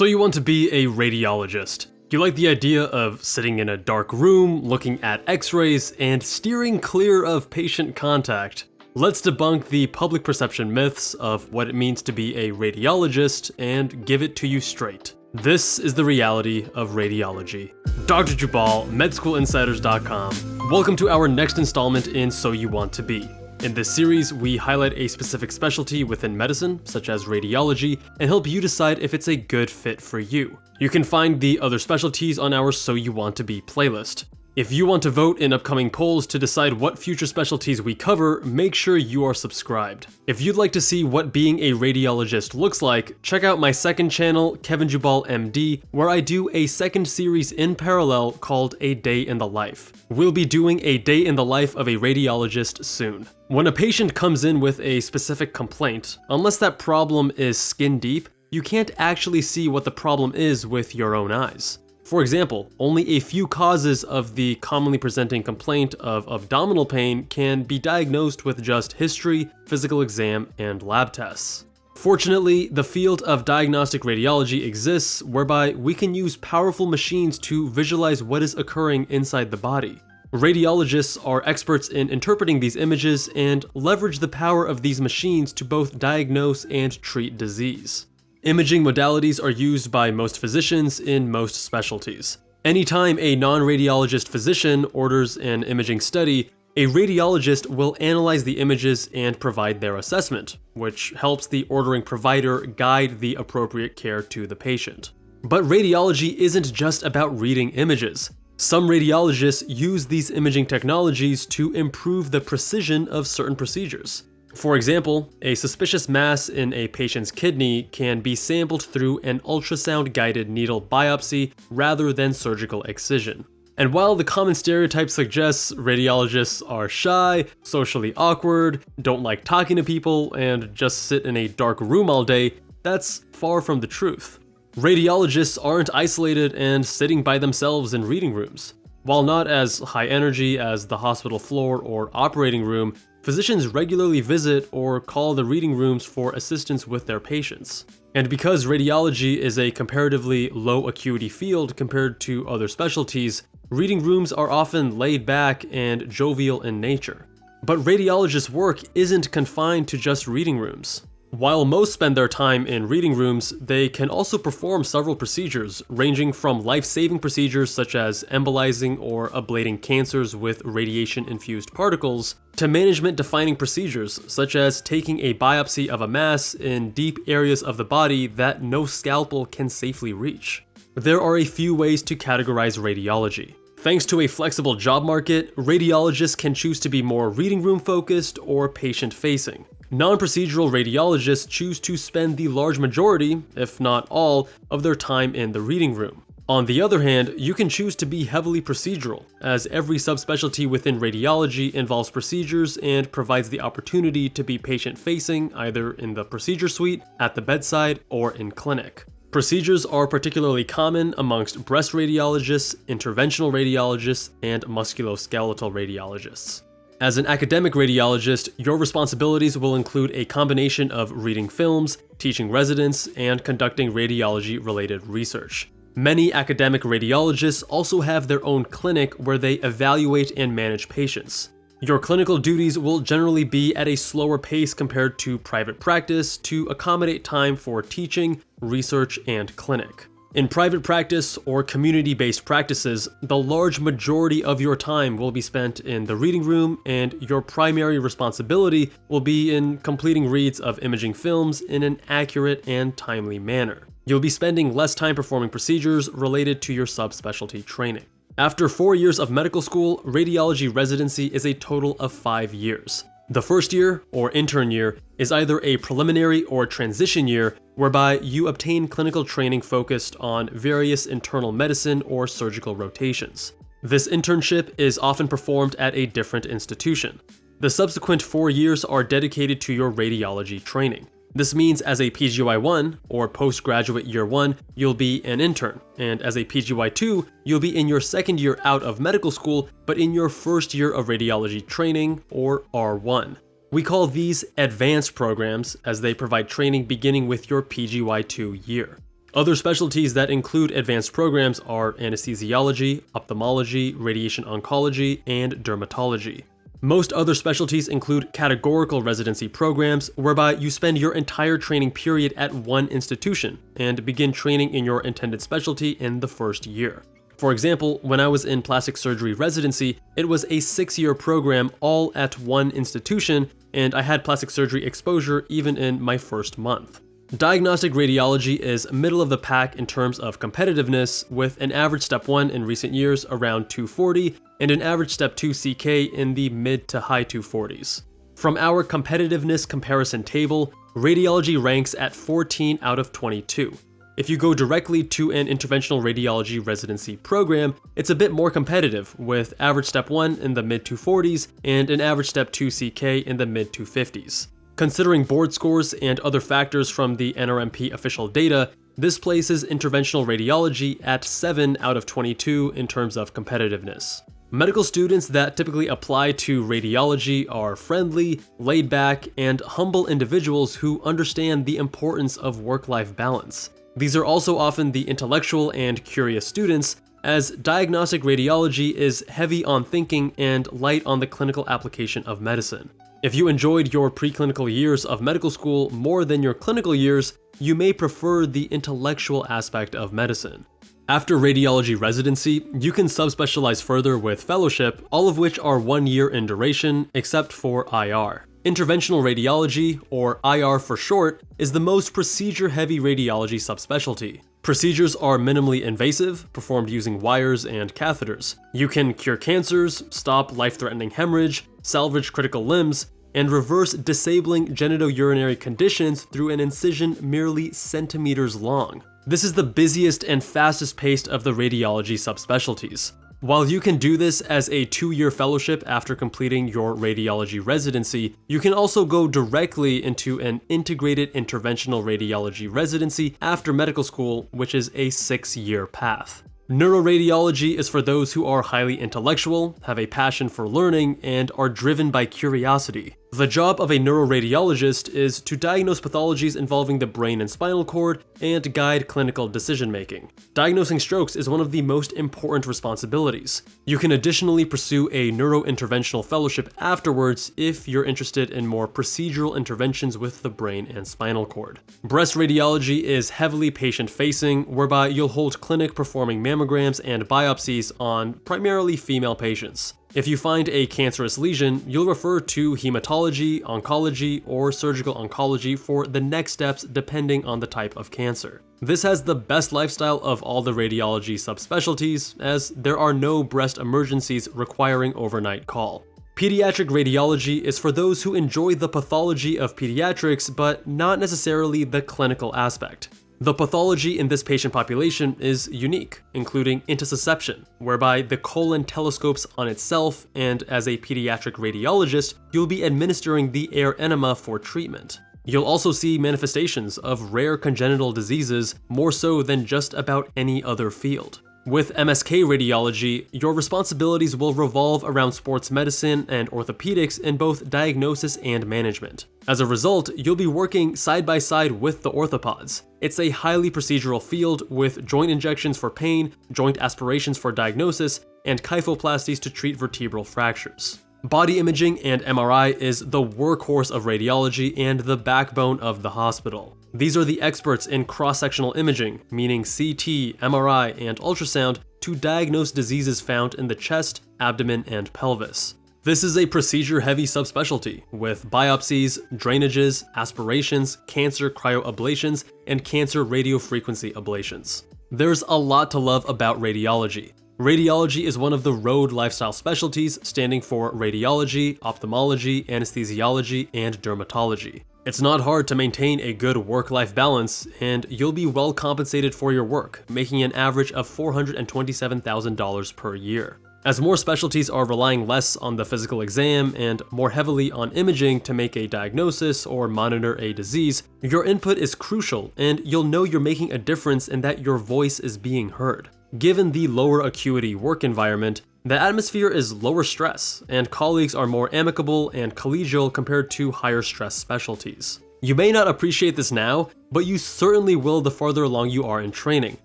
So you want to be a radiologist. Do you like the idea of sitting in a dark room, looking at x-rays, and steering clear of patient contact. Let's debunk the public perception myths of what it means to be a radiologist and give it to you straight. This is the reality of radiology. Dr. Jubal, MedSchoolInsiders.com. Welcome to our next installment in So You Want to Be. In this series, we highlight a specific specialty within medicine, such as radiology, and help you decide if it's a good fit for you. You can find the other specialties on our So You Want To Be playlist. If you want to vote in upcoming polls to decide what future specialties we cover, make sure you are subscribed. If you'd like to see what being a radiologist looks like, check out my second channel, Kevin Jubal MD, where I do a second series in parallel called A Day in the Life. We'll be doing a day in the life of a radiologist soon. When a patient comes in with a specific complaint, unless that problem is skin deep, you can't actually see what the problem is with your own eyes. For example, only a few causes of the commonly presenting complaint of abdominal pain can be diagnosed with just history, physical exam, and lab tests. Fortunately, the field of diagnostic radiology exists whereby we can use powerful machines to visualize what is occurring inside the body. Radiologists are experts in interpreting these images and leverage the power of these machines to both diagnose and treat disease. Imaging modalities are used by most physicians in most specialties. Anytime a non-radiologist physician orders an imaging study, a radiologist will analyze the images and provide their assessment, which helps the ordering provider guide the appropriate care to the patient. But radiology isn't just about reading images. Some radiologists use these imaging technologies to improve the precision of certain procedures. For example, a suspicious mass in a patient's kidney can be sampled through an ultrasound-guided needle biopsy rather than surgical excision. And while the common stereotype suggests radiologists are shy, socially awkward, don't like talking to people, and just sit in a dark room all day, that's far from the truth. Radiologists aren't isolated and sitting by themselves in reading rooms. While not as high energy as the hospital floor or operating room, Physicians regularly visit or call the reading rooms for assistance with their patients. And because radiology is a comparatively low acuity field compared to other specialties, reading rooms are often laid back and jovial in nature. But radiologists' work isn't confined to just reading rooms. While most spend their time in reading rooms, they can also perform several procedures, ranging from life-saving procedures such as embolizing or ablating cancers with radiation-infused particles, to management-defining procedures such as taking a biopsy of a mass in deep areas of the body that no scalpel can safely reach. There are a few ways to categorize radiology. Thanks to a flexible job market, radiologists can choose to be more reading room focused or patient facing. Non-procedural radiologists choose to spend the large majority, if not all, of their time in the reading room. On the other hand, you can choose to be heavily procedural, as every subspecialty within radiology involves procedures and provides the opportunity to be patient-facing either in the procedure suite, at the bedside, or in clinic. Procedures are particularly common amongst breast radiologists, interventional radiologists, and musculoskeletal radiologists. As an academic radiologist, your responsibilities will include a combination of reading films, teaching residents, and conducting radiology-related research. Many academic radiologists also have their own clinic where they evaluate and manage patients. Your clinical duties will generally be at a slower pace compared to private practice to accommodate time for teaching, research, and clinic. In private practice or community-based practices, the large majority of your time will be spent in the reading room and your primary responsibility will be in completing reads of imaging films in an accurate and timely manner. You'll be spending less time performing procedures related to your subspecialty training. After four years of medical school, radiology residency is a total of five years. The first year, or intern year, is either a preliminary or transition year whereby you obtain clinical training focused on various internal medicine or surgical rotations. This internship is often performed at a different institution. The subsequent four years are dedicated to your radiology training. This means as a PGY1, or postgraduate year 1, you'll be an intern, and as a PGY2, you'll be in your second year out of medical school, but in your first year of radiology training, or R1. We call these advanced programs as they provide training beginning with your PGY2 year. Other specialties that include advanced programs are anesthesiology, ophthalmology, radiation oncology, and dermatology. Most other specialties include categorical residency programs, whereby you spend your entire training period at one institution and begin training in your intended specialty in the first year. For example, when I was in plastic surgery residency, it was a six-year program all at one institution, and I had plastic surgery exposure even in my first month. Diagnostic radiology is middle of the pack in terms of competitiveness, with an average step 1 in recent years around 240 and an average step 2 CK in the mid to high 240s. From our competitiveness comparison table, radiology ranks at 14 out of 22. If you go directly to an interventional radiology residency program, it's a bit more competitive, with average step 1 in the mid 240s and an average step 2 CK in the mid 250s. Considering board scores and other factors from the NRMP official data, this places interventional radiology at 7 out of 22 in terms of competitiveness. Medical students that typically apply to radiology are friendly, laid back, and humble individuals who understand the importance of work-life balance. These are also often the intellectual and curious students, as diagnostic radiology is heavy on thinking and light on the clinical application of medicine. If you enjoyed your preclinical years of medical school more than your clinical years, you may prefer the intellectual aspect of medicine. After radiology residency, you can subspecialize further with fellowship, all of which are one year in duration, except for IR. Interventional radiology, or IR for short, is the most procedure-heavy radiology subspecialty. Procedures are minimally invasive, performed using wires and catheters. You can cure cancers, stop life-threatening hemorrhage, salvage critical limbs, and reverse disabling genitourinary conditions through an incision merely centimeters long. This is the busiest and fastest paced of the radiology subspecialties. While you can do this as a two-year fellowship after completing your radiology residency, you can also go directly into an integrated interventional radiology residency after medical school, which is a six-year path. Neuroradiology is for those who are highly intellectual, have a passion for learning, and are driven by curiosity. The job of a neuroradiologist is to diagnose pathologies involving the brain and spinal cord and guide clinical decision-making. Diagnosing strokes is one of the most important responsibilities. You can additionally pursue a neurointerventional fellowship afterwards if you're interested in more procedural interventions with the brain and spinal cord. Breast radiology is heavily patient-facing, whereby you'll hold clinic performing mammograms and biopsies on primarily female patients. If you find a cancerous lesion, you'll refer to hematology, oncology, or surgical oncology for the next steps depending on the type of cancer. This has the best lifestyle of all the radiology subspecialties, as there are no breast emergencies requiring overnight call. Pediatric radiology is for those who enjoy the pathology of pediatrics, but not necessarily the clinical aspect. The pathology in this patient population is unique, including intussusception, whereby the colon telescopes on itself and as a pediatric radiologist, you'll be administering the air enema for treatment. You'll also see manifestations of rare congenital diseases more so than just about any other field. With MSK radiology, your responsibilities will revolve around sports medicine and orthopedics in both diagnosis and management. As a result, you'll be working side by side with the orthopods. It's a highly procedural field with joint injections for pain, joint aspirations for diagnosis, and kyphoplasties to treat vertebral fractures. Body imaging and MRI is the workhorse of radiology and the backbone of the hospital. These are the experts in cross-sectional imaging, meaning CT, MRI, and ultrasound, to diagnose diseases found in the chest, abdomen, and pelvis. This is a procedure-heavy subspecialty, with biopsies, drainages, aspirations, cancer cryoablations, and cancer radiofrequency ablations. There's a lot to love about radiology, Radiology is one of the road lifestyle specialties standing for radiology, ophthalmology, anesthesiology, and dermatology. It's not hard to maintain a good work-life balance, and you'll be well compensated for your work, making an average of $427,000 per year. As more specialties are relying less on the physical exam and more heavily on imaging to make a diagnosis or monitor a disease, your input is crucial and you'll know you're making a difference in that your voice is being heard. Given the lower acuity work environment, the atmosphere is lower stress, and colleagues are more amicable and collegial compared to higher stress specialties. You may not appreciate this now, but you certainly will the farther along you are in training.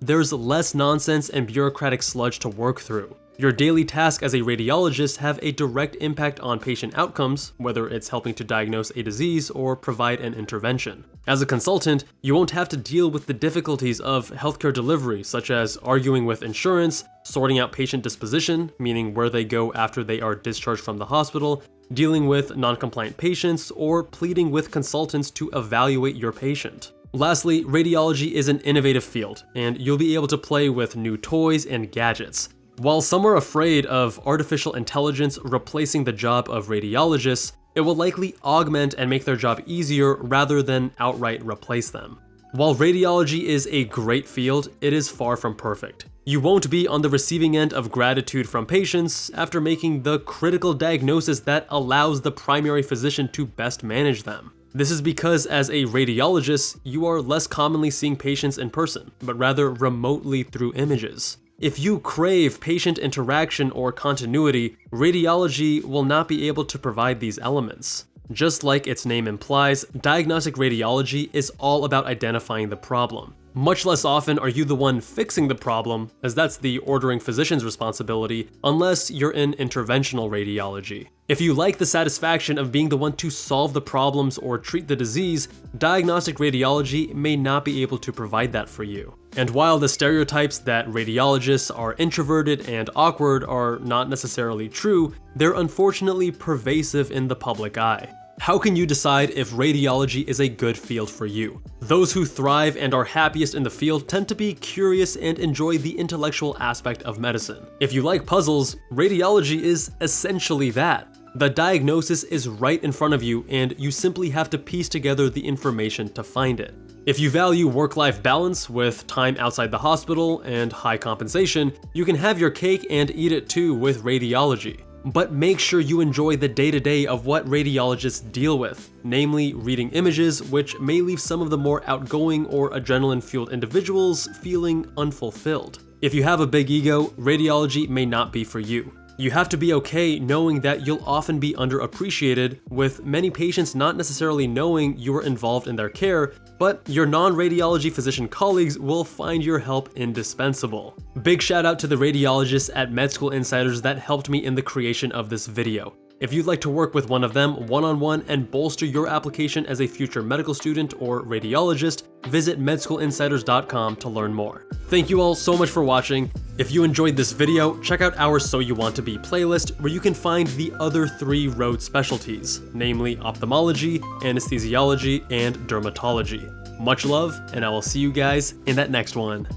There's less nonsense and bureaucratic sludge to work through. Your daily tasks as a radiologist have a direct impact on patient outcomes, whether it's helping to diagnose a disease or provide an intervention. As a consultant, you won't have to deal with the difficulties of healthcare delivery, such as arguing with insurance, sorting out patient disposition, meaning where they go after they are discharged from the hospital, dealing with non-compliant patients, or pleading with consultants to evaluate your patient. Lastly, radiology is an innovative field, and you'll be able to play with new toys and gadgets. While some are afraid of artificial intelligence replacing the job of radiologists, it will likely augment and make their job easier rather than outright replace them. While radiology is a great field, it is far from perfect. You won't be on the receiving end of gratitude from patients after making the critical diagnosis that allows the primary physician to best manage them. This is because as a radiologist, you are less commonly seeing patients in person, but rather remotely through images. If you crave patient interaction or continuity, radiology will not be able to provide these elements. Just like its name implies, diagnostic radiology is all about identifying the problem. Much less often are you the one fixing the problem, as that's the ordering physician's responsibility, unless you're in interventional radiology. If you like the satisfaction of being the one to solve the problems or treat the disease, diagnostic radiology may not be able to provide that for you. And while the stereotypes that radiologists are introverted and awkward are not necessarily true, they're unfortunately pervasive in the public eye. How can you decide if radiology is a good field for you? Those who thrive and are happiest in the field tend to be curious and enjoy the intellectual aspect of medicine. If you like puzzles, radiology is essentially that. The diagnosis is right in front of you and you simply have to piece together the information to find it. If you value work-life balance with time outside the hospital and high compensation, you can have your cake and eat it too with radiology but make sure you enjoy the day-to-day -day of what radiologists deal with, namely reading images, which may leave some of the more outgoing or adrenaline-fueled individuals feeling unfulfilled. If you have a big ego, radiology may not be for you. You have to be okay knowing that you'll often be underappreciated, with many patients not necessarily knowing you are involved in their care, but your non-radiology physician colleagues will find your help indispensable. Big shout out to the radiologists at Med School Insiders that helped me in the creation of this video. If you'd like to work with one of them one-on-one -on -one and bolster your application as a future medical student or radiologist, visit medschoolinsiders.com to learn more. Thank you all so much for watching. If you enjoyed this video, check out our So You Want To Be playlist where you can find the other three road specialties, namely ophthalmology, anesthesiology, and dermatology. Much love, and I will see you guys in that next one.